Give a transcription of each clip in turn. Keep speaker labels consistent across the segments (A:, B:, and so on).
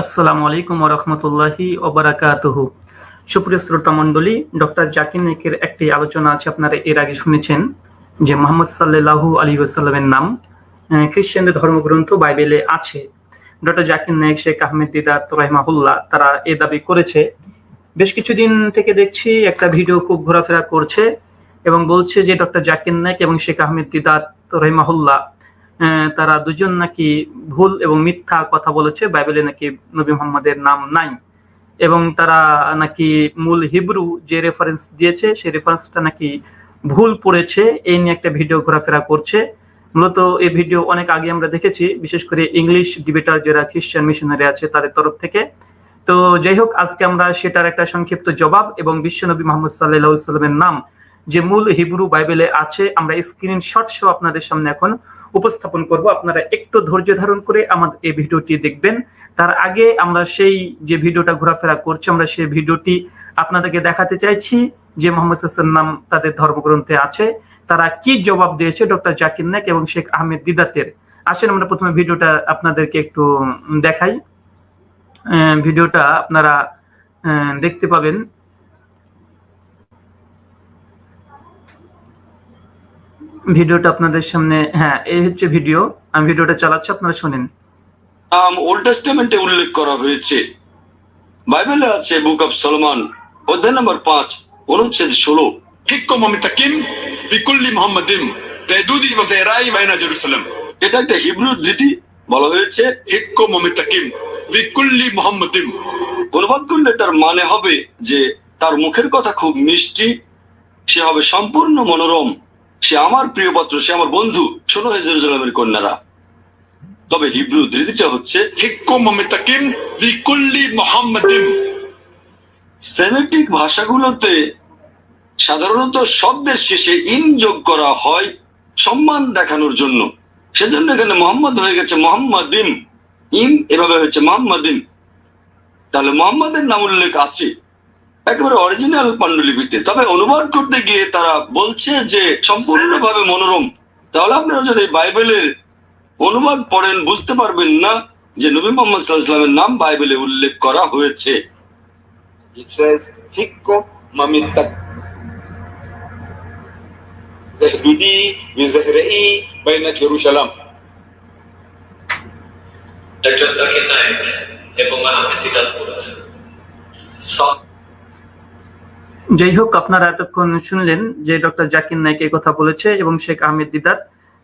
A: আসসালামু আলাইকুম রহমতুল্লাহি ওবরাকাতুহু সুপ্রিয় শ্রোতা মণ্ডলী, ডক্টর জাকির নাইকের একটি আলোচনা আছে আপনারা এর আগে শুনেছেন, যে মোহাম্মদ সাল্লাল্লাহু আলী ওয়াসাল্লামের নাম খ্রিস্টানদের ধর্মগ্রন্থ বাইবেলে আছে। ডক্টর জাকির নাইক শেখ আহমেদ দিদাত রহমাহুল্লাহ, তারা এ দাবি করেছে, বেশ কিছুদিন থেকে দেখছি একটা ভিডিও খুব ঘোরাফেরা করছে এবং বলছে যে ডক্টর জাকির নাইক এবং শেখ আহমেদ দিদাত রহিমাহুল্লাহ তারা দুজন নাকি ভুল এবং মিথ্যা কথা বলেছে, বাইবেলে নাকি নবী মোহাম্মদের নাম নাই। এবং তারা নাকি মূল হিব্রু যে রেফারেন্স দিয়েছে, সেই রেফারেন্সটা নাকি ভুল পড়েছে, এই নিয়ে একটা ভিডিও ঘোরাফেরা করছে। মূলত এই ভিডিও অনেক আগে আমরা দেখেছি, বিশেষ করে ইংলিশ ডিবেটার যারা খ্রিস্টান মিশনারি আছে, তাদের তরফ থেকে। তো যাই হোক, আজকে আমরা সেটার একটা সংক্ষিপ্ত জবাব এবং বিশ্বনবী মোহাম্মদ সাল্লাহ সাল্লামের নাম যে মূল হিব্রু বাইবেলে আছে, আমরা স্ক্রিনশট সহ আপনাদের সামনে এখন উপস্থাপন করব। আপনারা একটু ধৈর্য ধারণ করে আমাদের এই ভিডিওটি দেখবেন। তার আগে আমরা সেই যে ভিডিওটা ঘোরাফেরা করছি, আমরা সেই ভিডিওটি আপনাদেরকে দেখাতে চাইছি যে মোহাম্মদ হাসান নাম তাদের ধর্মগ্রন্থে আছে। তারা কি জবাব দিয়েছে ডক্টর জাকির নাক এবং শেখ আহমেদ দিদাতের? আসেন আমরা প্রথমে ভিডিওটা আপনাদেরকে একটু দেখাই। ভিডিওটা আপনারা দেখতে পাবেন। ভিডিওটা আপনাদের সামনে হ্যাঁ এই হচ্ছে ভিডিও। আমি ভিডিওটা চালাচ্ছি আপনারা শুনেন।
B: আম ওল্ড টেস্টামেন্টে উল্লেখ করা হয়েছে। বাইবেলে আছে বুক অফ সলমান অধ্যায় নম্বর পাঁচ অনুচ্ছেদ ষোলো।
C: কিকম অমিতাকিম বিকুল্লি মোহাম্মদিম তেদুদি ওয়াজেরাই বাইনা জেরুসালেম।
B: এটা একটা হিব্রু রীতি বলা হয়েছে।
C: হিক্কম অমিতাকিম বিকুল্লি মোহাম্মদিম।
B: অনুবাদ করলে তার মানে হবে যে তার মুখের কথা খুব মিষ্টি সে হবে সম্পূর্ণ মনোরম। সে আমার প্রিয় পাত্র সে আমার বন্ধু শোনো হে কন্যারা। তবে হিব্রু ধৃতিটা হচ্ছে সেমেটিক ভাষাগুলোতে সাধারণত শব্দের শেষে ইন যোগ করা হয় সম্মান দেখানোর জন্য। সেজন্য এখানে মোহাম্মদ হয়ে গেছে মোহাম্মদ ইন এভাবে হয়েছে মোহাম্মদিন। তাহলে মোহাম্মদের নাম উল্লেখ আছে। একেবারে অরিজিনাল পাণ্ডুলিপিতে তবে অনুবাদ করতে গিয়ে তারা বলছে যে সম্পূর্ণভাবে মনোরম। তাহলে আপনারা যদি বাইবেলের অনুবাদ পড়েন বুঝতে পারবেন না যে নবী মোহাম্মদ সাল্লাহ সাল্লামের নাম বাইবেলে উল্লেখ করা হয়েছে।
D: It says, Hikko mamitak. Zahdudi bizahra'i bayna Jerusalem.
E: Doctor Zakir Naik এবং আহমেদ দিদাত করেছেন স-
A: যাই হোক আপনারা এতক্ষণ শুনলেন যে ডক্টর জাকির নাইক এই কথা বলেছে এবং শেখ আহমেদ দিদার।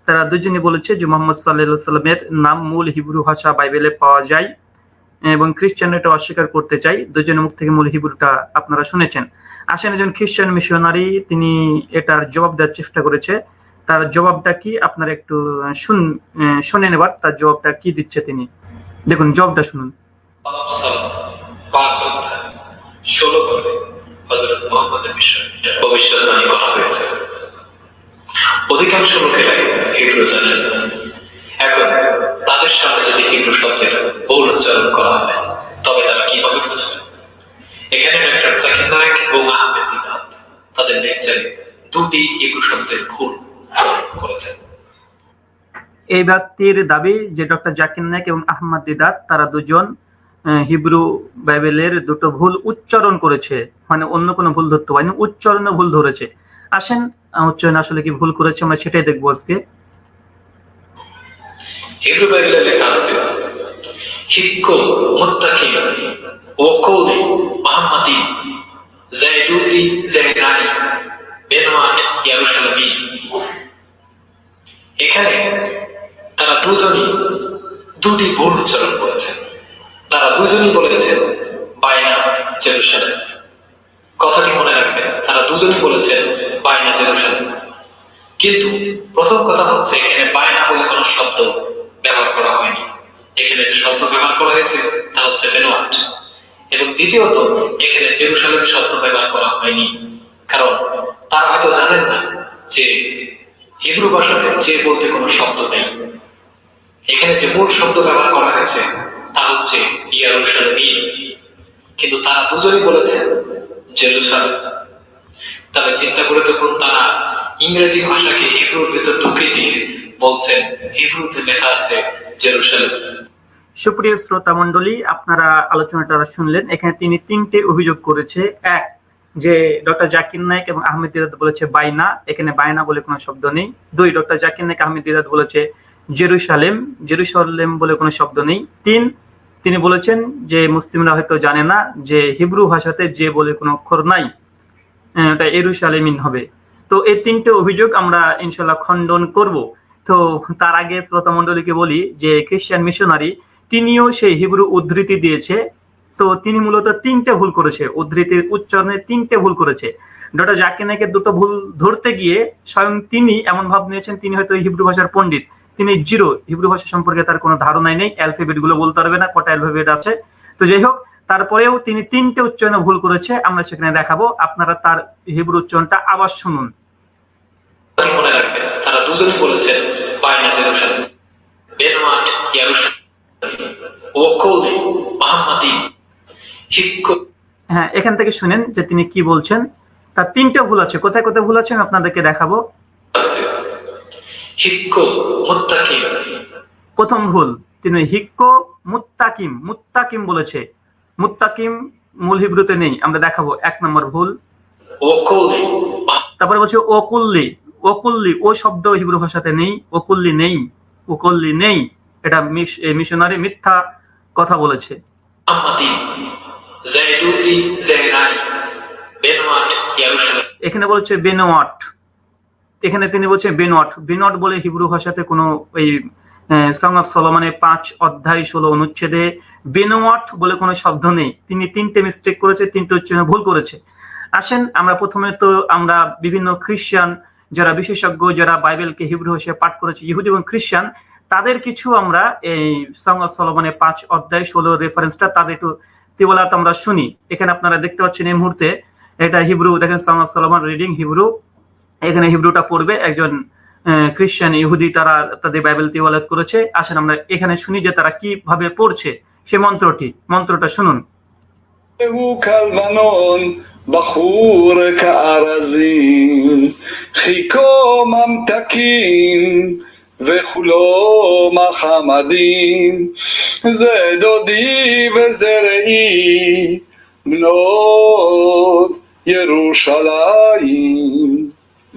A: তারা দুজনে বলেছে যে মোহাম্মদ সাল্লাহ সাল্লামের নাম মূল হিব্রু ভাষা বাইবেলে পাওয়া যায় এবং খ্রিস্টান এটা অস্বীকার করতে চাই দুজনের মুখ থেকে মূল হিব্রুটা আপনারা শুনেছেন। আসেন একজন খ্রিস্টান মিশনারি, তিনি এটার জবাব দেওয়ার চেষ্টা করেছে। তার জবাবটা কি আপনারা একটু শুন শুনে নেবার, তার জবাবটা কি দিচ্ছে তিনি? দেখুন, জবাবটা শুনুন।
E: ষোলো ভবিষ্যৎবাণী করা হয়েছে। অধিকাংশ লোকেরাই হিব্রু জানেন। এখন তাদের সামনে যদি হিব্রু শব্দের উচ্চারণ করা হয়, তবে তারা কীভাবে বুঝবে? এখানে ডক্টর জাকির নায়ক এবং আহমেদ দিদাত তাদের লেকচারে দুটি হিব্রু শব্দের ভুল করেছেন।
A: এই ব্যক্তির দাবি যে ডক্টর জাকির নায়ক এবং আহমদ দিদাত তারা দুজন হিব্রু বাইবেলের দুটো ভুল উচ্চারণ করেছে। মানে অন্য কোনো ভুল ধরতে পারেনি, উচ্চারণে ভুল ধরেছে। আসেন উচ্চারণ আসলে কি ভুল করেছে আমরা সেটাই দেখব আজকে।
E: হিব্রু বাইবেলে লেখা আছে মুত্তাকি ওকৌলি মুহাম্মাদি জাইদুদি জাহরাই বেনওয়াট এখানে তারা দুজনই দুটি ভুল উচ্চারণ করেছেন তারা দুজনই বলেছেন বাইনা জেরুসালেম। কথাটি মনে রাখবেন তারা দুজনই বলেছেন বাইনা জেরুসালেম। কিন্তু প্রথম কথা হচ্ছে, এখানে বায়না বলে কোনো শব্দ ব্যবহার করা হয়নি। এখানে যে শব্দ ব্যবহার করা হয়েছে, তা হচ্ছে বেনোয়াট। এবং দ্বিতীয়ত, এখানে জেরুসালেম শব্দ ব্যবহার করা হয়নি। কারণ তারা হয়তো জানেন না যে হিব্রু ভাষাতে যে বলতে কোনো শব্দ নেই। এখানে যে মূল শব্দ ব্যবহার করা হয়েছে তা হচ্ছে ইয়ারুসালেমই কিন্তু তারা দুজনই বলেছেন জেরুসালেম। তবে চিন্তা করে দেখুন, তারা ইংরেজি ভাষাকে হিব্রুর ভেতর ঢুকিয়ে দিয়ে বলছেন, হিব্রুতে লেখা আছে জেরুসালেম।
A: সুপ্রিয় শ্রোতা মণ্ডলী, আপনারা আলোচনাটা শুনলেন। এখানে তিনি তিনটে অভিযোগ করেছে। এক, যে ডক্টর জাকির নাইক এবং আহমেদ দিদাত বলেছে বাইনা। এখানে বাইনা বলে কোনো শব্দ নেই। দুই, ডক্টর জাকির নাইক আহমেদ দিদাত বলেছে জেরুসালেম। জেরুসালেম বলে কোনো শব্দ নেই। তিন তিনি বলেছেন যে মুসলিমরা হয়তো জানে না যে হিব্রু ভাষাতে যে বলে কোনো অক্ষর নাই এটা এরুসালেমিন হবে। তো এই তিনটে অভিযোগ আমরা ইনশাল্লাহ খণ্ডন করব। তো তার আগে শ্রোতা মণ্ডলীকে বলি যে খ্রিস্টান মিশনারি, তিনিও সেই হিব্রু উদ্ধৃতি দিয়েছে। তো তিনি মূলত তিনটে ভুল করেছে। উদ্ধৃতির উচ্চারণে তিনটে ভুল করেছে। ডক্টর জাকির নাইকের দুটো ভুল ধরতে গিয়ে স্বয়ং তিনি এমন ভাব নিয়েছেন, তিনি হয়তো হিব্রু ভাষার পণ্ডিত। তিনি জিরো হিব্রু ভাষা সম্পর্কে তার কোনো ধারণাই নেই অ্যালফাবেটগুলো বলতে পারবে না কটা অ্যালফাবেট আছে। তো যাই হোক তারপরেও তিনি তিনটে উচ্চারণে ভুল করেছে আমরা সেখানে দেখাবো। আপনারা তার হিব্রু উচ্চারণটা আবার শুনুন।
E: মনে রাখবেন তারা দুজনই বলেছেন বাইনা জেরুসালেম বেনওয়াট ইয়ারুসালেম ওকৌদে মাহাম্মাদি
A: হ্যাঁ এখান থেকে শুনেন যে তিনি কি বলছেন। তার তিনটে ভুল আছে। কোথায় কোথায় ভুল আছে আমি আপনাদেরকে দেখাবো।
E: হিক্কো মুত্তাকিম।
A: প্রথম ভুল। তিনি হিক্কো মুত্তাকিম। মুত্তাকিম বলেছে। মুত্তাকিম মূল হিব্রুতে নেই। আমরা দেখাবো এক নম্বর ভুল। তারপরে বলছে ওকুল্লি। ওকুল্লি ও শব্দ হিব্রু ভাষাতে নেই। ওকুল্লি নেই। ওকুল্লি নেই। এটা মিশনারি মিথ্যা কথা বলেছে। এখানে বলছে বেনোয়াট এখানে তিনি বলছে বেনওয়াট বেনওয়াট বলে হিব্রু ভাষাতে কোনো ওই সং অফ সলমানে পাঁচ অধ্যায় ষোলো অনুচ্ছেদে বেনোয়াট বলে কোনো শব্দ নেই। তিনি তিনটে মিস্টেক করেছে, তিনটে উচ্চারণে ভুল করেছে। আসেন, আমরা প্রথমে তো আমরা বিভিন্ন খ্রিস্টান যারা বিশেষজ্ঞ, যারা বাইবেলকে হিব্রু ভাষায় পাঠ করেছে, ইহুদি এবং খ্রিস্টান তাদের কিছু আমরা এই সং অফ সলমানে পাঁচ অধ্যায় ষোলো রেফারেন্সটা তাদের একটু তিবলাত আমরা শুনি। এখানে আপনারা দেখতে পাচ্ছেন এই মুহূর্তে, এটা হিব্রু, দেখেন song of Solomon reading Hebrew. এখানে হিব্রুটা পড়বে একজন আহ, খ্রিস্টান ইহুদি তারা তাদের বাইবেল তিওয়ালাত করেছে আসেন আমরা এখানে শুনি যে তারা কিভাবে পড়ছে সে মন্ত্রটি মন্ত্রটা শুনুন
F: הוא כלבנון, בחור כארזים, חיכו ממתקים, וכולו מחמדים, זה דודי וזה רעי, בנות ירושלים.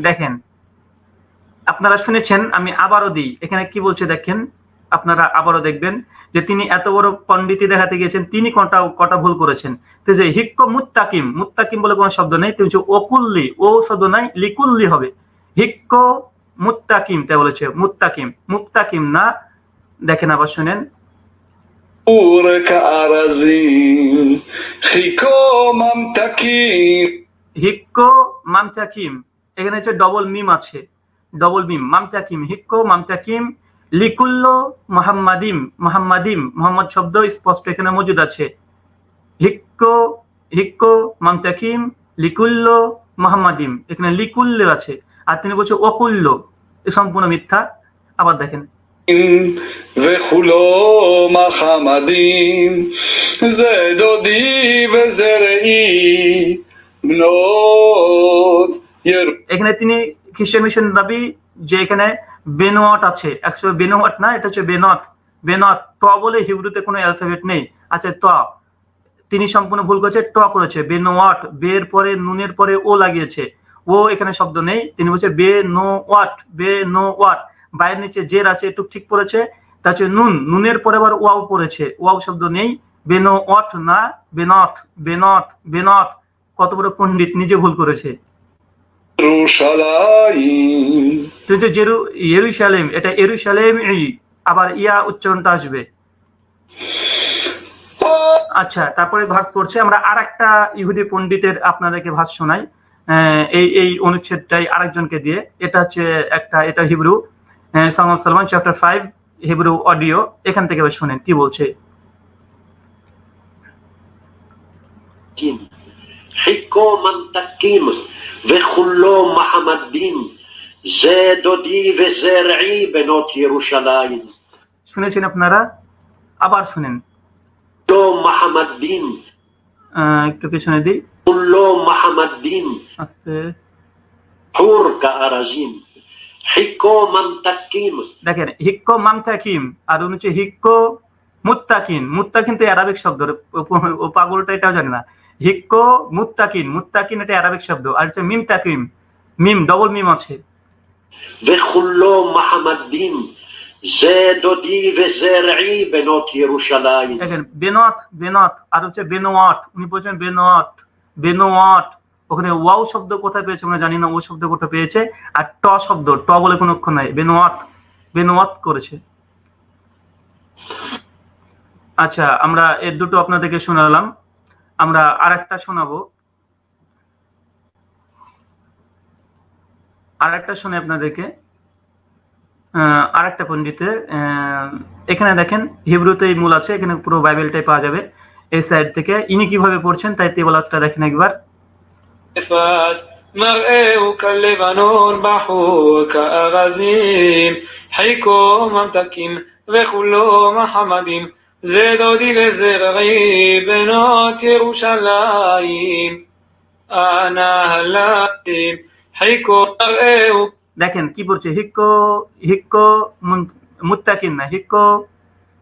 A: দেখেন আপনারা শুনেছেন আমি আবারও দিই। এখানে কি বলছে দেখেন আপনারা আবারও দেখবেন যে তিনি এত বড় পন্ডিতি দেখাতে গিয়েছেন তিনি কটা কটা ভুল করেছেন। তো যে হিক্ক মুত্তাকিম মুত্তাকিম বলে কোনো শব্দ নেই তিনি অকুল্লি ও শব্দ নাই লিকুল্লি হবে। হিক্ক মুত্তাকিম তাই বলেছে মুত্তাকিম। মুত্তাকিম না দেখেন আবার শুনেন।
F: হিক্ক মামতাকিম।
A: হিক্ক মামতাকিম। এখানে হচ্ছে ডবল মিম আছে ডবল মিম মামচাকিম হিক্কো মামচাকিম লিকুল্লো মোহাম্মাদিম মোহাম্মাদিম মোহাম্মদ শব্দ স্পষ্ট এখানে মজুদ আছে হিক্কো হিক্কো মামচাকিম লিকুল্লো মোহাম্মাদিম এখানে লিকুল্লো আছে আর তিনি বলছে অকুল্য এ সম্পূর্ণ মিথ্যা আবার দেখেন
F: וכולו מחמדים, זה דודי וזה רעי, בנות ירושלים.
A: এখানে তিনি খ্রিস্টান মিশন দাবি যে এখানে বেনোয়াট আছে। একশো বেনোয়াট না, এটা হচ্ছে বেনথ বেনথ ট বলে হিব্রুতে কোনো অ্যালফাবেট নেই। আছে ত। তিনি সম্পূর্ণ ভুল করেছে, ট করেছে। বেনোয়াট বের পরে, নুনের পরে ও লাগিয়েছে। ও এখানে শব্দ নেই। তিনি বলছে বে নো ওয়াট বে নো ওয়াট বাইরের নিচে জের আছে একটু ঠিক পড়েছে। তা হচ্ছে নুন। নুনের পরে আবার ওয়াও পড়েছে। ওয়াও শব্দ নেই। বেনো ওয়াট না বেনথ বেনথ বেনথ কত বড় পণ্ডিত, নিজে ভুল করেছে। ইয়েরুসালেম এটা এরুসালেম আবার ইয়া উচ্চারণটা আসবে। আচ্ছা তারপরে ভাস পড়ছে আমরা আর একটা ইহুদি পন্ডিতের আপনাদেরকে ভাস শোনাই। এই এই অনুচ্ছেদটাই আরেকজনকে দিয়ে। এটা হচ্ছে একটা এটা Hebrew Solomon Solomon chapter five Hebrew audio এখান থেকে শোনেন কি বলছে।
G: וכולו מחמדים, זה דודי וזה רעי בנות ירושלים.
A: শুনেছেন আপনারা আবার শুনেন
G: לא מחמדים,
A: আহ, একটু পিছনে দিই
G: כולו מחמדים,
A: আস্তে
G: חור כארזים. חיכו ממתקים,
A: দেখেন হিক্কো মামতাকিম আর উনি হচ্ছে হিক্কো মুত্তাকিন মুত্তাকিন তো অ্যারাবিক শব্দ রে। ও- ও পাগলটা এটাও জানে না হিক্কো মুত্তাকিন মুত্তাকিন এটা অ্যারাবিক শব্দ আর হচ্ছে মিম তাকিম মিম ডবল মিম আছে
G: וכולו מחמדים. זה דודי וזה רעי בנות ירושלים.
A: দেখেন বেনোয়াত বেনোয়াত আর হচ্ছে বেনোয়াট উনি বলছেন বেনোয়াট বেনোয়াট ওখানে ওয়াও শব্দ কোথায় পেয়েছে আমরা জানি না ও শব্দ কোথায় পেয়েছে আর ট শব্দ ট বলে কোনো অক্ষর নাই বেনোয়াট বেনোয়াট করেছে আচ্ছা আমরা এর দুটো আপনাদেরকে শোনালাম আমরা আর একটা শোনাবো। আর একটা শুনে আপনাদেরকে। আর একটা পন্ডিতের এখানে দেখেন, হিব্রুতেই মূল আছে, এখানে পুরো বাইবেলটাই পাওয়া যাবে। এই সাইড থেকে ইনি কীভাবে পড়ছেন, তাই তেবলাতটা দেখেন একবার।
F: مرئه كاللبنان زدادی به زرقی بنات روشلایم
A: দেখেন কি বলছে হিক্ক হিক্ক মুত্তাকিম না হিক্ক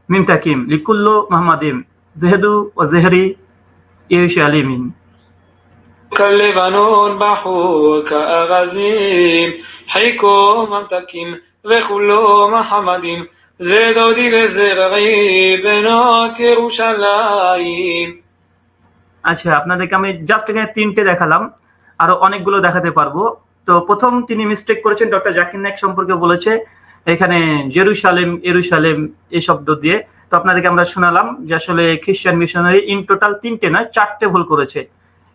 A: মিমতাকিম লিকুল্ল মোহাম্মদিম জেহেদু ও জেহরি ইউশ
F: আলিমিন كاللبنون بحوك أغازيم حيكو ممتكيم وخلو محمدين זה דודי וזה רעי בנות ירושלים.
A: আচ্ছা আপনাদেরকে আমি জাস্ট এখানে তিনটে দেখালাম আরো অনেকগুলো দেখাতে পারবো তো প্রথম তিনি মিস্টেক করেছেন ডক্টর জাকির নায়ক সম্পর্কে বলেছে এখানে জেরুসালেম এরুসালেম এই শব্দ দিয়ে তো আপনাদেরকে আমরা শোনালাম যে আসলে খ্রিস্টান মিশনারি ইন টোটাল তিনটে নয় চারটে ভুল করেছে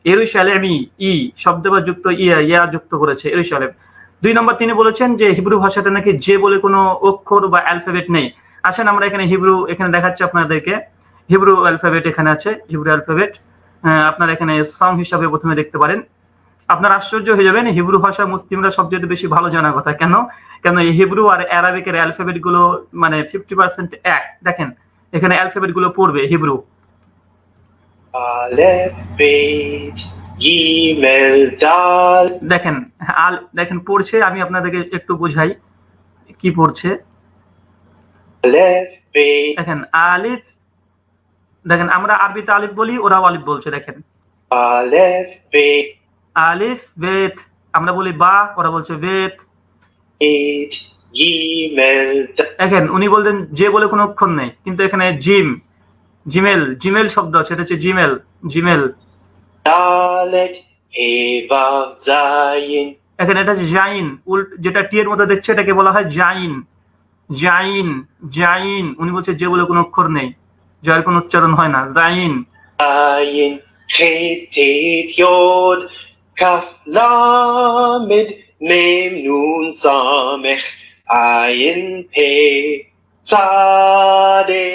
A: এরুসালেমই ই শব্দ বা যুক্ত ইয়া ইয়া যুক্ত করেছে এরুসালেম দুই নম্বর তিনি বলেছেন যে হিব্রু ভাষাতে নাকি যে বলে কোনো অক্ষর বা অ্যালফাবেট নেই। আসেন আমরা এখানে হিব্রু, এখানে দেখাচ্ছি আপনাদেরকে। হিব্রু অ্যালফাবেট এখানে আছে, হিব্রু অ্যালফাবেট। আপনারা এখানে সং হিসাবে প্রথমে দেখতে পারেন। আপনার আশ্চর্য হয়ে যাবেন, হিব্রু ভাষা মুসলিমরা সবচেয়ে বেশি ভালো জানার কথা। কেন? কেন এই হিব্রু আর অ্যারাবিকের অ্যালফাবেটগুলো মানে ফিফটি পার্সেন্ট এক। দেখেন, এখানে অ্যালফাবেটগুলো পড়বে হিব্রু। দেখেন আল দেখেন পড়ছে আমি আপনাদেরকে একটু বোঝাই কি পড়ছে। দেখেন আলিফ দেখেন আমরা আরবিতে আলিফ বলি ওরাও আলিফ বলছে দেখেন। আলিফ বেত আমরা বলি বা ওরা বলছে বেত। দেখেন উনি বলছেন যে বলে কোনো অক্ষর নেই কিন্তু এখানে জিম জিমেল জিমেল শব্দ আছে এটা হচ্ছে জিমেল জিমেল। এখানে এটা জাইন। উল্ট যেটা টি এর মধ্যে দেখছে এটাকে বলা হয় জাইন। জাইন জাইন। উনি বলছে যে বলে কোনো অক্ষর নেই জয়ের কোনো উচ্চারণ হয় না। Zain.
H: Tet, Yod, Kaf, Lamed, Mem, Nun, Samech, Ayin, Pe, Tzade,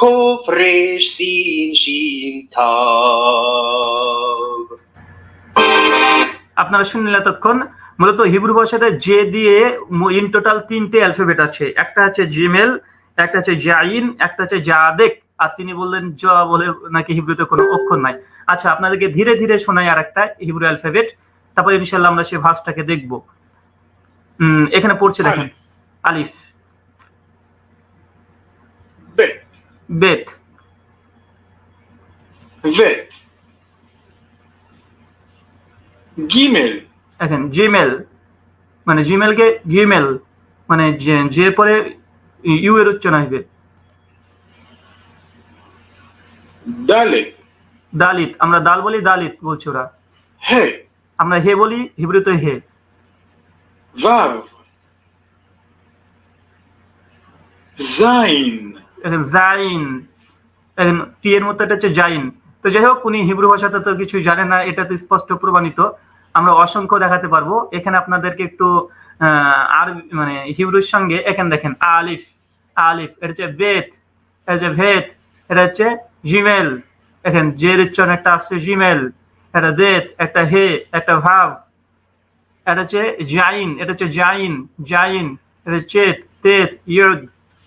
H: Kof, Resh, Sin, Shin, Tav.
A: আপনারা শুনলেন এতক্ষণ। মূলত হিব্রু ভাষাতে যে দিয়ে ইন টোটাল তিনটে অ্যালফাবেট আছে। একটা হচ্ছে জিমেল একটা হচ্ছে জাইন একটা হচ্ছে জাদেক আর তিনি বললেন জ বলে নাকি হিব্রুতে কোনো অক্ষর নাই। আচ্ছা আপনাদেরকে ধীরে ধীরে শোনাই আর একটা হিব্রু অ্যালফাবেট তারপর ইনশাল্লাহ আমরা সেই ভাষটাকে দেখব। উম, এখানে পড়ছে দেখেন। আলিফ। বেত
F: Vet, Gimel,
A: দেখেন জিমেল মানে জিমেলকে জিমেল মানে যে- পরে ইউ এর উচ্চারণ আসবে।
F: Dalet,
A: দালিত আমরা দাল বলি দালিত বলছে ওরা।
F: He,
A: আমরা হে বলি হিব্রুতে হে।
F: Zain,
A: এখন জাইন। টি এর মতো এটা হচ্ছে জাইন। তো যাই হোক, উনি হিব্রু ভাষাতে তো কিছু জানে না, এটা তো স্পষ্ট প্রমাণিত। আমরা অসংখ্য দেখাতে পারব। এখানে আপনাদেরকে একটু আর মানে হিব্রুর সঙ্গে, এখানে দেখেন, আলিফ আলিফ, এটা হচ্ছে বেত, এটা হচ্ছে ভেদ এটা হচ্ছে জিমেল এখন জের উচ্চারণ একটা আসছে, জিমেল, একটা দেত, একটা হে, একটা ভাব, এটা হচ্ছে জাইন, এটা হচ্ছে জাইন জাইন, এটা চেত, তেত, ইয়দ,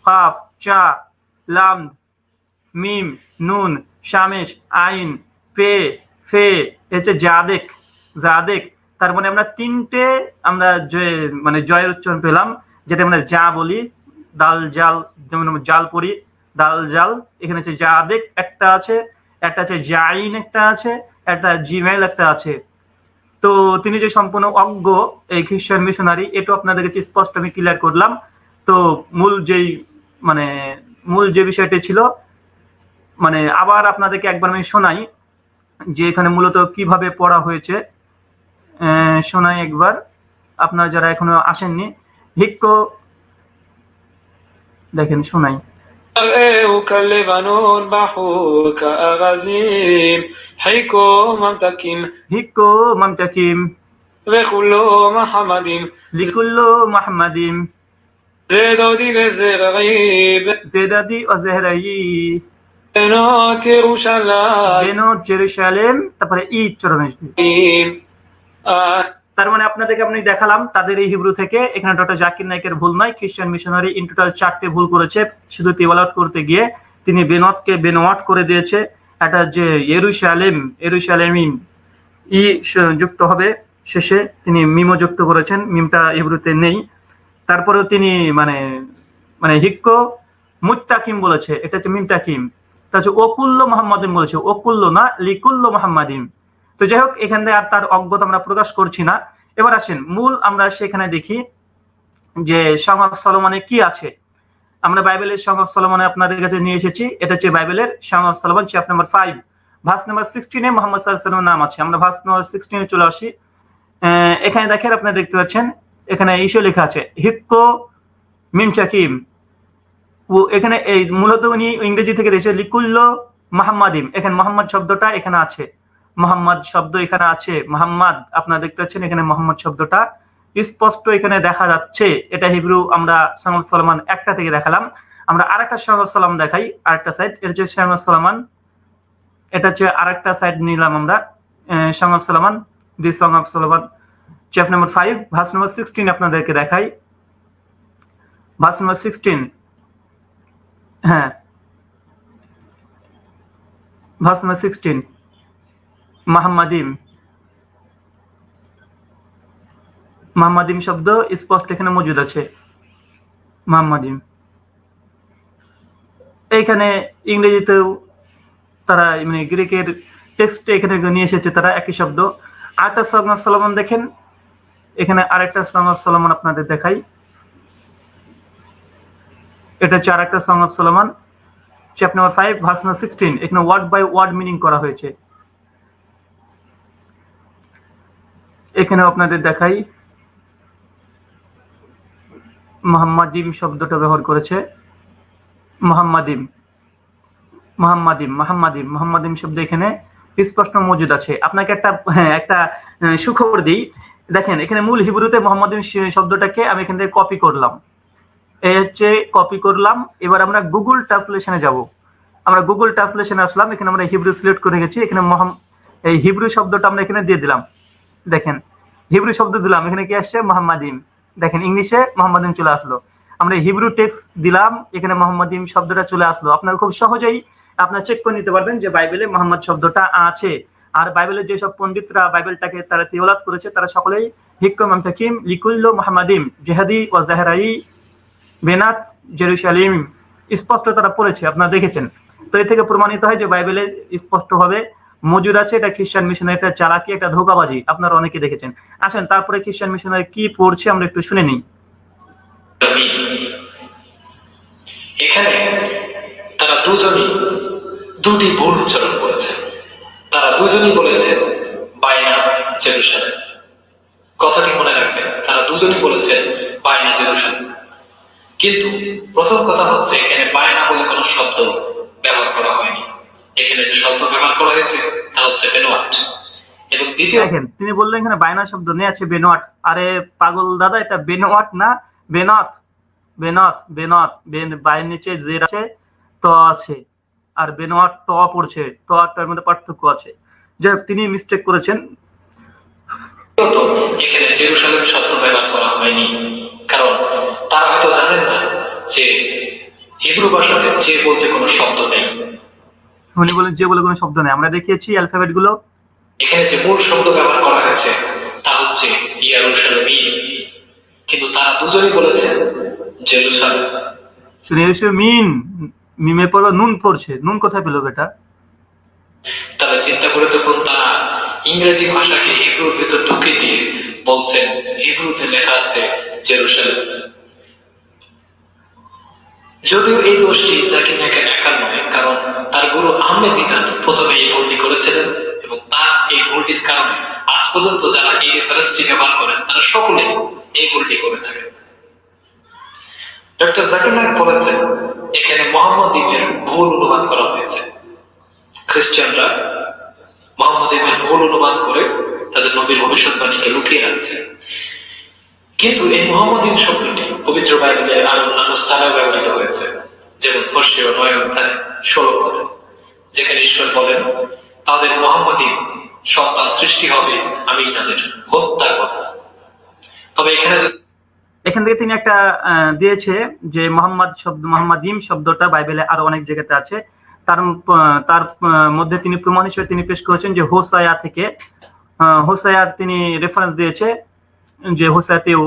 A: কাফ, চা লাম, মিম, নুন, শামেশ, আইন, পে, ফে হচ্ছে জাদেক জাদেক। তার মানে আমরা তিনটে আমরা মানে জয়ের উচ্চারণ পেলাম যেটা আমরা যা বলি। দাল, জাল, যেমন জাল পড়ি, দাল, জাল। এখানে হচ্ছে জাদেক একটা আছে একটা আছে জাইন একটা আছে, একটা জিমেল একটা আছে। তো তিনি যে সম্পূর্ণ অজ্ঞ এই খ্রিস্টান মিশনারি এটা আপনাদেরকে স্পষ্ট আমি ক্লিয়ার করলাম। তো মূল যেই মানে মূল যে বিষয়টি ছিল মানে আবার আপনাদেরকে একবার আমি শোনাই যে এখানে মূলত কীভাবে পড়া হয়েছে। শোনাই একবার আপনারা যারা এখনও আসেননি ভিক্ষ দেখেন শোনাই।
F: أرأيك اللبنان
A: بحوك أغازيم حيكو
F: ممتكيم حيكو
A: ممتكيم لكل محمد لكل محمد بنات
F: بنات
A: তার মানে আপনাদেরকে আপনি দেখালাম তাদের এই হিব্রু থেকে। এখানে ডক্টর জাকির নায়কের ভুল নয় খ্রিস্টান মিশনারি ইন টোটাল চারটে ভুল করেছে। শুধু তিওয়ালাত করতে গিয়ে তিনি বেনতকে বেনোয়াট করে দিয়েছে। এটা যে এরুশালেম এরুশালেমিম ই যুক্ত হবে। শেষে তিনি মিমো যুক্ত করেছেন। মিমটা হিব্রুতে নেই। তারপরেও তিনি মানে মানে হিক্ক মুত্তাকিম বলেছে, এটা হচ্ছে মিমতাকিম তা হচ্ছে ওকুল্ল বলেছে, ওকুল্ল না, লিকুল্ল তো যাই হোক, এখান থেকে আর তার অজ্ঞতা আমরা প্রকাশ করছি না। এবার আসেন, মূল আমরা সেখানে দেখি যে সং অফ সলোমনে কি আছে। আমরা বাইবেলের সং অফ সলোমনে আপনাদের কাছে নিয়ে এসেছি, এটা হচ্ছে বাইবেলের song of Solomon chapter number five verse number সিক্সটিনে Muhammad সাল্লামের নাম আছে। আমরা ভাস নাম্বার সিক্সটিনে চলে আসি। এখানে দেখেন আপনারা দেখতে পাচ্ছেন এখানে ইস্যু লেখা আছে, হিক্কো মিমচাকিম। ও এখানে এই মূলত উনি ইংরেজি থেকে দিয়েছে লিকুল্ল মাহাম্মাদিম এখানে মোহাম্মদ শব্দটা এখানে আছে। মোহাম্মদ শব্দ এখানে আছে। মোহাম্মদ আপনারা দেখতে পাচ্ছেন এখানে মোহাম্মদ শব্দটা। স্পষ্ট এখানে দেখা যাচ্ছে, এটা হিব্রু আমরা সাঙ্গল সালমান একটা থেকে দেখালাম। আমরা আরেকটা সাঙ্গল সালাম দেখাই, আরেকটা সাইড এটা হচ্ছে সাঙ্গল সালমান। এটা হচ্ছে আরেকটা সাইড নিলাম আমরা। Song of Solomon the song Solomon. Chap number five verse number sixteen আপনাদেরকে দেখাই। ভাস নাম্বার সিক্সটিন হ্যাঁ। ভাস নাম্বার সিক্সটিন মাহমাদিম। মাহমাদিম শব্দ স্পষ্ট এখানে মজুদ আছে। মাহমাদিম। এইখানে ইংরেজিতেও তারা মানে গ্রিকের টেক্সট এখানে নিয়ে এসেছে তারা একই শব্দ। আরেকটা সং অফ সলমন দেখেন। এখানে আরেকটা সং অফ সলমন আপনাদের দেখাই। এটা হচ্ছে আরেকটা song of Solomon chapter number five verse number sixteen এখানে ওয়ার্ড বাই ওয়ার্ড মিনিং করা হয়েছে। এখানেও আপনাদের দেখাই। মোহাম্মদিম শব্দটা ব্যবহার করেছে। মোহাম্মদিম মোহাম্মদিম মোহাম্মদিম মোহাম্মদিম শব্দ এখানে স্পষ্ট মজুদ আছে। আপনাকে একটা হ্যাঁ একটা সুখবর দিই। দেখেন, এখানে মূল হিব্রুতে মোহাম্মদিম শ- শব্দটাকে আমি এখান থেকে কপি করলাম। এই হচ্ছে কপি করলাম। এবার আমরা গুগল ট্রান্সলেশনে যাব। আমরা গুগল ট্রান্সলেশনে আসলাম। এখানে আমরা হিব্রু সিলেক্ট করে গেছি। এখানে মোহাম- এই হিব্রু শব্দটা আমরা এখানে দিয়ে দিলাম। দেখেন, হিব্রু শব্দ দিলাম। এখানে কি আসছে? মোহাম্মদিম দেখেন, ইংলিশে মোহাম্মদিম চলে আসলো। আমরা হিব্রু টেক্স দিলাম। এখানে মোহাম্মদিম শব্দটা চলে আসলো। আপনারা খুব সহজেই আপনারা চেক করে নিতে পারবেন যে বাইবেলে মোহাম্মদ শব্দটা আছে। আর বাইবেলের যেসব পণ্ডিতরা বাইবেলটাকে তারা তিওলাত করেছে, তারা সকলেই হিক্কম আমতাকিম লিকুল্লো মোহাম্মদিম জেহাদি ও জাহেরাই বেনাত জেরুসালিম। স্পষ্ট তারা পড়েছে, আপনারা দেখেছেন। তো এ থেকে প্রমাণিত হয় যে বাইবেলে স্পষ্টভাবে মজুদ আছে এটা খ্রিস্টান মিশনের একটা চালাকি, একটা ধোকাবাজি, আপনারা অনেকে দেখেছেন। আসেন, তারপরে খ্রিস্টান মিশনারি কি পড়ছে আমরা একটু শুনে নিই।
E: এখানে তারা দুজনই দুটি ভুল উচ্চারণ করেছে। তারা দুজনই বলেছে বাইনা জেরুসালেম। কথাটি মনে রাখবেন তারা দুজনই বলেছেন বাইনা জেরুসালেম। কিন্তু প্রথম কথা হচ্ছে, এখানে বায়না বলে কোনো শব্দ ব্যবহার করা হয়নি। এখানে যে শব্দ ব্যবহার করা হয়েছে, তা হচ্ছে বেনোয়াট। এবং দ্বিতীয়
A: দেখেন, তিনি বললেন এখানে বায়না শব্দ নেই, আছে বেনোয়াট। আরে পাগল দাদা, এটা বেনোয়াট না, বেনত। বেনত বেনত। বেন- বায়ের নিচে জের আছে, ত আছে। আর বেনোয়াট ট পড়ছে ত আর টার মধ্যে পার্থক্য আছে। যাই হোক, তিনি মিস্টেক করেছেন।
E: এখানে জেরুসালেম শব্দ ব্যবহার করা হয়নি কারণ তারা হয়তো জানেন না যে হিব্রু ভাষাতে যে বলতে কোনো শব্দ নেই।
A: উনি বলেন যে বলে কোনো শব্দ নেই। আমরা দেখিয়েছি অ্যালফাবেটগুলো
E: এখানে যে মূল শব্দ ব্যবহার করা হয়েছে তা হচ্ছে কিন্তু তারা দুজনই বলেছেন জেরুসালেম।
A: মিন মিমে পড়ল, নুন পড়ছে। নুন কোথায় পেল বেটা?
E: তাহলে চিন্তা করে দেখুন, তারা ইংরেজি ভাষাকে হিব্রুর ভিতর ঢুকে দিয়ে বলছেন, হিব্রুতে লেখা আছে জেরুসালেম। যদিও এই দোষটি জাকির নায়কের একার নয়, কারণ তার গুরু আহমেদ দিদাত প্রথমে এই ভুলটি করেছিলেন এবং তার এই ভুলটির কারণে আজ পর্যন্ত যারা এই রেফারেন্সটি ব্যবহার করেন, তারা সকলে এই ভুলটি করে থাকেন। ডক্টর জাকির নায়ক বলেছেন, এখানে মোহাম্মদ ইবের ভুল অনুবাদ করা হয়েছে। খ্রিস্টানরা মোহাম্মদ ইবের ভুল অনুবাদ করে তাদের নবীর ভবিষ্যৎবাণীকে লুকিয়ে রাখছে। কিন্তু এই মোহাম্মদিন শব্দটি পবিত্র বাইবেলে আর অন্যান্য স্থানেও ব্যবহৃত হয়েছে, যেমন হোসেও নয় অধ্যায় ষোলো পদে, যেখানে ঈশ্বর বলেন, তাদের মোহাম্মদিন সন্তান সৃষ্টি হবে আমি তাদের হত্যা করব তবে এখানে যদি
A: এখান থেকে তিনি একটা দিয়েছে যে মোহাম্মদ শব্দ মোহাম্মদিম শব্দটা বাইবেলে আরও অনেক জায়গাতে আছে। তার তার মধ্যে তিনি প্রমাণ হিসেবে তিনি পেশ করেছেন যে হোসায়া থেকে হোসায়ার তিনি রেফারেন্স দিয়েছে যে হোসায়াতেও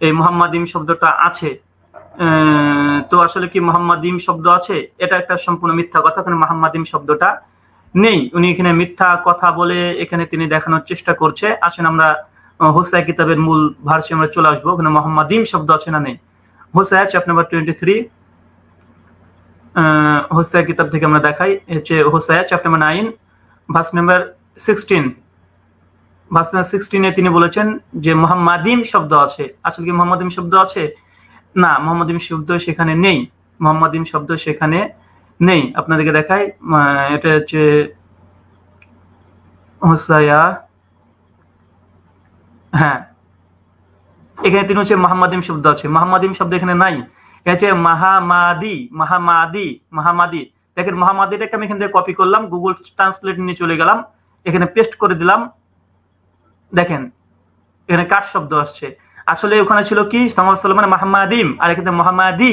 A: এই মোহাম্মদিম শব্দটা আছে। তো আসলে কি মোহাম্মদিম শব্দ আছে? এটা একটা সম্পূর্ণ মিথ্যা কথা, কারণ মোহাম্মদিম শব্দটা নেই। উনি এখানে মিথ্যা কথা বলে এখানে তিনি দেখানোর চেষ্টা করছে। আসেন আমরা হোসায়া কিতাবের মূল ভার্সে আমরা চলে আসব। ওখানে মোহাম্মদিম শব্দ আছে না নেই? Hosea chap number twenty three Hosea কিতাব থেকে আমরা দেখাই। হচ্ছে Hosea chap number nine verse number sixteen verse number সিক্সটিনে তিনি বলেছেন যে মোহাম্মদিম শব্দ আছে। আসলে কি মোহাম্মদিম শব্দ আছে? না মোহাম্মদিম শব্দ সেখানে নেই। মোহাম্মদিম শব্দ সেখানে নেই। আপনাদেরকে দেখাই এটা হচ্ছে হোসায়া হ্যাঁ। এখানে তিনি হচ্ছে মাহমাদিম শব্দ আছে। মাহমাদিম শব্দ এখানে নাই। এটা হচ্ছে মাহামাদি মাহামাদি মাহামাদি। দেখেন মাহামাদিটাকে আমি এখান থেকে কপি করলাম গুগল ট্রান্সলেট নিয়ে চলে গেলাম, এখানে পেস্ট করে দিলাম। দেখেন, এখানে কাট শব্দ আসছে? আসলে ওখানে ছিল কি? সালমান মাহমাদিম, আর এখানে মোহাম্মাদি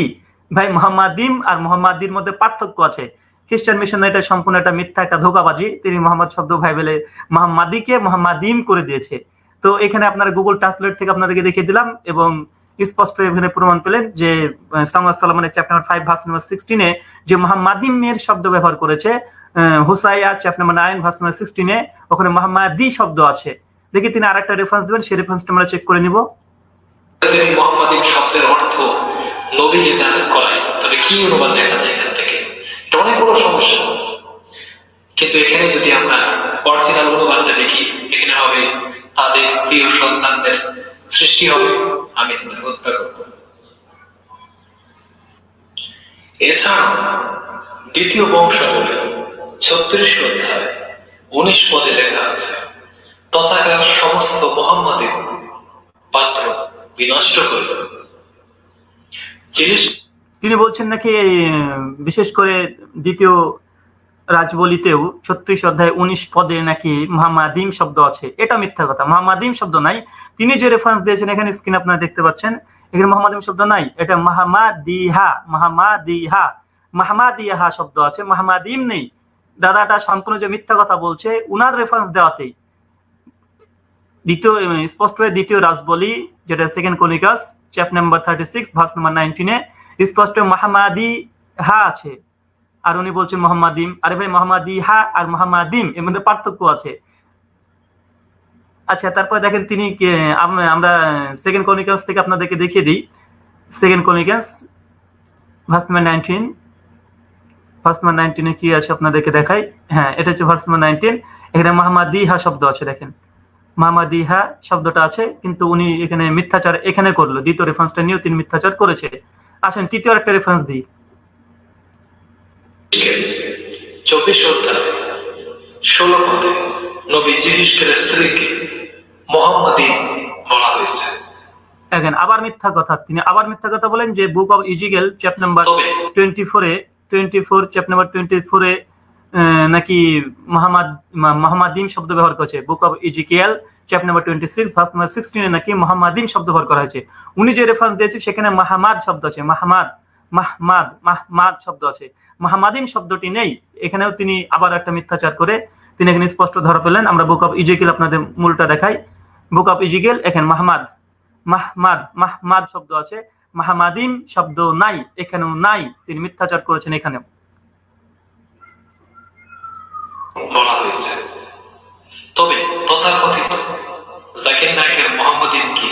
A: ভাই মোহাম্মাদিম আর মোহাম্মাদির মধ্যে পার্থক্য আছে। খ্রিস্টান মিশন এটা সম্পূর্ণ একটা মিথ্যা, একটা ধোকাবাজি। তিনি মোহাম্মদ শব্দ ভাই বলে মোহাম্মাদিকে মোহাম্মাদিম করে দিয়েছে। তো এখানে আপনারা গুগল ট্রান্সলেট থেকে আপনাদেরকে দেখিয়ে দিলাম এবং স্পষ্ট এখানে প্রমাণ পেলেন যে সামুদ সালমানের চ্যাপ্টার ফাইভ ভার্স নাম্বার সিক্সটিনে যে মোহাম্মাদিমের শব্দ ব্যবহার করেছে Hosea chapter number nine verse number সিক্সটিনে ওখানে মোহাম্মাদি শব্দ আছে। দেখি তিনি আরেকটা রেফারেন্স দেবেন, সেই রেফারেন্সটা আমরা চেক করে নিব।
E: তিনি শব্দের অর্থ নবীকে দান করায়, তবে কি অনুবাদ দেখা যায় এখান থেকে? এটা অনেক বড় সমস্যা। কিন্তু এখানে যদি আমরা অরিজিনাল অনুবাদটা দেখি, এখানে হবে তাদের প্রিয় সন্তানদের সৃষ্টি হবে, আমি তাদের হত্যা করব। এছাড়া দ্বিতীয় বংশাবলী ছত্রিশ অধ্যায় উনিশ পদে লেখা আছে তথাকার সমস্ত মোহাম্মদের পাত্র বিনষ্ট করল।
A: তিনি বলছেন নাকি বিশেষ করে দ্বিতীয় রাজবলিতেও ছত্রিশ অধ্যায় উনিশ পদে নাকি মোহাম্মাদিম শব্দ আছে। এটা মিথ্যা কথা। মোহাম্মাদিম শব্দ নাই। তিনি যে রেফারেন্স দিয়েছেন, এখানে স্ক্রিন আপনারা দেখতে পাচ্ছেন। এখানে মোহাম্মদিম শব্দ নাই। এটা মাহামাদিহা মাহামাদিহা, মাহমাদিহা শব্দ আছে। মাহমাদিম নেই। দাদাটা সম্পূর্ণ যে মিথ্যা কথা বলছে, উনার রেফারেন্স দেওয়াতেই। দ্বিতীয় স্পষ্ট হয়ে দ্বিতীয় রাজবলি, যেটা second Chronicles chap number thirty six verse number নাইনটিনে স্পষ্ট মাহামাদি হা আছে। আর উনি বলছেন মোহাম্মদিম। আরে ভাই, মোহাম্মদি হা আর মোহাম্মদিম, এর মধ্যে পার্থক্য আছে। আচ্ছা তারপর দেখেন তিনি আমরা সেকেন্ড কনিকাস থেকে আপনাদেরকে দেখিয়ে দিই। Second Chronicles verse number nineteen verse number নাইনটিনে কি আছে আপনাদেরকে দেখাই? হ্যাঁ এটা হচ্ছে ভার্স নাম্বার নাইনটিন এখানে মাহমাদিহা শব্দ আছে, দেখেন। মাহমাদিহা শব্দটা আছে, কিন্তু উনি এখানে মিথ্যাচার এখানে করল। দ্বিতীয় রেফারেন্সটা নিয়েও তিনি মিথ্যাচার করেছে। আসেন, তৃতীয় একটা রেফারেন্স দিই।
E: চব্বিশ অধ্যায় ষোলো পদে নবী জিহিসকের স্ত্রীকে মোহাম্মদিন বলা হয়েছে।
A: দেখেন আবার মিথ্যা কথা। তিনি আবার মিথ্যা কথা বলেন যে book of Ezekiel chap
E: number
A: twenty ফোরে twenty four chap number twenty ফোরে নাকি মাহমাদ মাহমাদিম শব্দ ব্যবহার করেছে। Book of Ezekiel chap number twenty six verse number সিক্সটিনে নাকি মাহমাদিম শব্দ ব্যবহার করা হয়েছে। উনি যে রেফারেন্স দিয়েছে সেখানে মাহমাদ শব্দ আছে। মাহমাদ মাহমাদ মাহমাদ শব্দ আছে। মাহমাদিম শব্দটি নেই। এখানেও তিনি আবার একটা মিথ্যাচার করে তিনি এখানে স্পষ্ট ধরা পেলেন আমরা বুক অফ ইজিকেল আপনাদের মূলটা দেখাই। বুক অফ ইজিকেল এখানে মাহমাদ। মাহমাদ মাহমাদ শব্দ আছে। মাহমাদিম শব্দ নাই এখানেও নাই। তিনি মিথ্যাচার করেছেন এখানেও।
E: বলা হয়েছে। তবে তথাকথিত জাকির নায়কের মোহাম্মদিন কি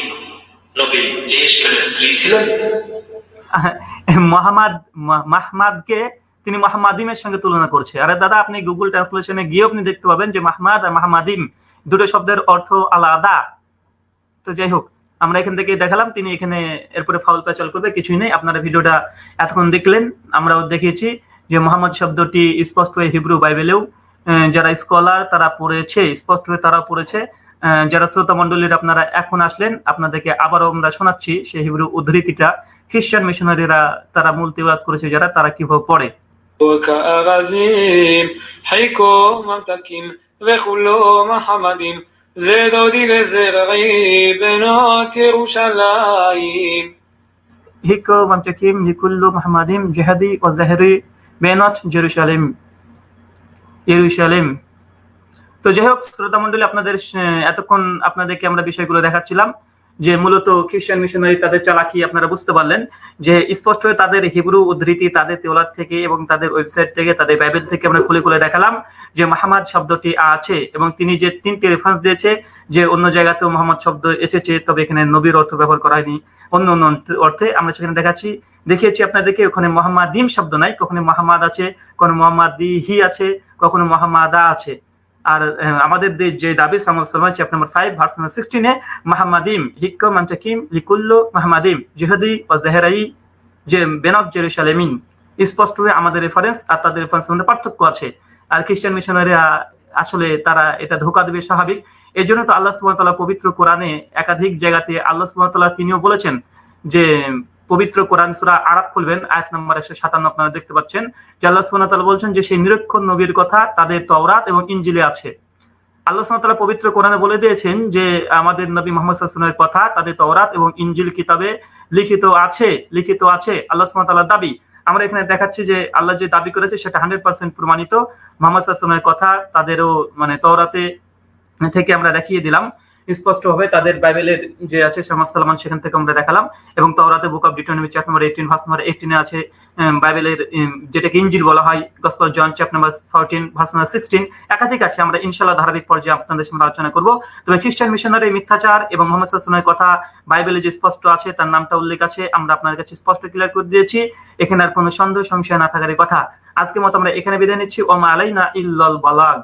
E: নবী স্ত্রী ছিলেন?
A: মোহাম্মদ মাহমাদকে তিনি মাহমাদিমের সঙ্গে তুলনা করছে। আরে দাদা, আপনি গুগল ট্রান্সলেশনে গিয়ে আপনি দেখতে পাবেন যে মাহমাদ আর মাহমাদিম দুটো শব্দের অর্থ আলাদা। তো যাই হোক, আমরা এখান থেকে দেখালাম, তিনি এখানে এরপরে ফাউল প্যাচাল করবে, কিছুই নেই। আপনারা ভিডিওটা এতক্ষণ দেখলেন, আমরাও দেখিয়েছি যে মোহাম্মদ শব্দটি স্পষ্ট হয়ে হিব্রু বাইবেলেও যারা স্কলার তারা পড়েছে, স্পষ্ট হয়ে তারা পড়েছে। যারা শ্রোতা মন্ডলীর আপনারা এখন আসলেন, আপনাদেরকে আবারও আমরা শোনাচ্ছি সেই হিব্রু উদ্ধৃতিটা। খ্রিস্টান মিশনারিরা তারা মূল করেছে যারা, তারা কীভাবে পড়ে।
F: וכארזים, חיקו ממתקים וכולו מחמדים, זה דודי וזרעי בנות ירושלים.
A: হিকো মামচাকিম হিকুল্লু মাহমাদিম জেহাদি ও জাহেরি বেনত জেরুসালেম ইয়েরুসালেম তো যাই হোক শ্রোতা মন্ডলী আপনাদের আহ, এতক্ষণ আপনাদেরকে আমরা বিষয়গুলো দেখাচ্ছিলাম যে মূলত খ্রিস্টান মিশনারি তাদের চালাকি আপনারা বুঝতে পারলেন, যে স্পষ্ট হয়ে তাদের হিব্রু উদ্ধৃতি, তাদের তেওলার থেকে এবং তাদের ওয়েবসাইট থেকে, তাদের বাইবেল থেকে আমরা খুলে খুলে দেখালাম যে মাহমাদ শব্দটি আছে এবং তিনি যে তিনটি রেফারেন্স দিয়েছে, যে অন্য জায়গাতেও মোহাম্মদ শব্দ এসেছে, তবে এখানে নবীর অর্থ ব্যবহার করা হয়নি। অন্য অন্য অর্থে আমরা সেখানে দেখাচ্ছি, দেখিয়েছি আপনাদেরকে ওখানে মোহাম্মদিম শব্দ নাই, কখনো মোহাম্মদ আছে, কখনো মোহাম্মদি আছে, কখনো মোহাম্মাদা আছে। আর আমাদের দেশ যে দাবি Solomon chapter number five verse number সিক্সটিনে মাহমাদিম, হিক্কম, আমচাকিম, লিকুল্লো, মাহমাদিম, জিহাদি ও জাহেরাই, যে বেনক জেরুসালেমিন স্পষ্ট হয়ে আমাদের রেফারেন্স আর তাদের রেফারেন্সের মধ্যে পার্থক্য আছে। আর খ্রিস্টান মিশনারিরা আসলে তারা এটা ধোকা দেবে স্বাভাবিক। এই জন্য তো আল্লাহ সুবহানাহু পবিত্র কোরআনে একাধিক জায়গাতে আল্লাহ সুবহানাহু তিনিও বলেছেন যে পবিত্র কোরআন সূরা আরাব খুলবেন, আয়াত নম্বর একশো সাতান্ন আপনারা দেখতে পাচ্ছেন। যে আল্লাহ সুবহানাহু তাআলা বলছেন যে, সেই নিরক্ষণ নবীর কথা তাদের তওরাত এবং ইনজিলে আছে। আল্লাহ সুবহানাহু তাআলা পবিত্র কোরআনে বলে দিয়েছেন যে, আমাদের নবী মুহাম্মদ সাল্লাল্লাহু কথা তাদের তওরাত এবং ইনজিল কিতাবে লিখিত আছে লিখিত আছে আল্লাহ সুবহানাহু তাআলার দাবি। আমরা এখানে দেখাচ্ছি যে, আল্লাহ যে দাবি করেছে সেটা হান্ড্রেড পার্সেন্ট প্রমাণিত। মোহাম্মদ আলাইহি কথা তাদেরও মানে তওরাতে থেকে আমরা দেখিয়ে দিলাম। স্পষ্টভাবে তাদের বাইবেলের যে আছে সামাদ সালমান সেখান থেকে আমরা দেখালাম। এবং তওরাতে book of Deuteronomy chapter number eighteen verse number এইটিনে আছে বাইবেলের যেটাকে ইঞ্জিল বলা হয়, gospel John chapter number fourteen verse number sixteen একাধিক আছে, আমরা ইনশাল্লাহ ধারাবাহিক পর্যায়ে আপনাদের সঙ্গে আলোচনা করব। তবে খ্রিস্টান মিশনারি মিথ্যাচার এবং মোহাম্মদ সাল্লামের কথা বাইবেলে যে স্পষ্ট আছে, তার নামটা উল্লেখ আছে, আমরা আপনার কাছে স্পষ্ট ক্লিয়ার করে দিয়েছি। এখানে আর কোনো সন্দেহ, সংশয় না থাকার কথা। আজকের মতো আমরা এখানে বিদায় নিচ্ছি। ওমা আলাইনা ইল্লাল বালাগ।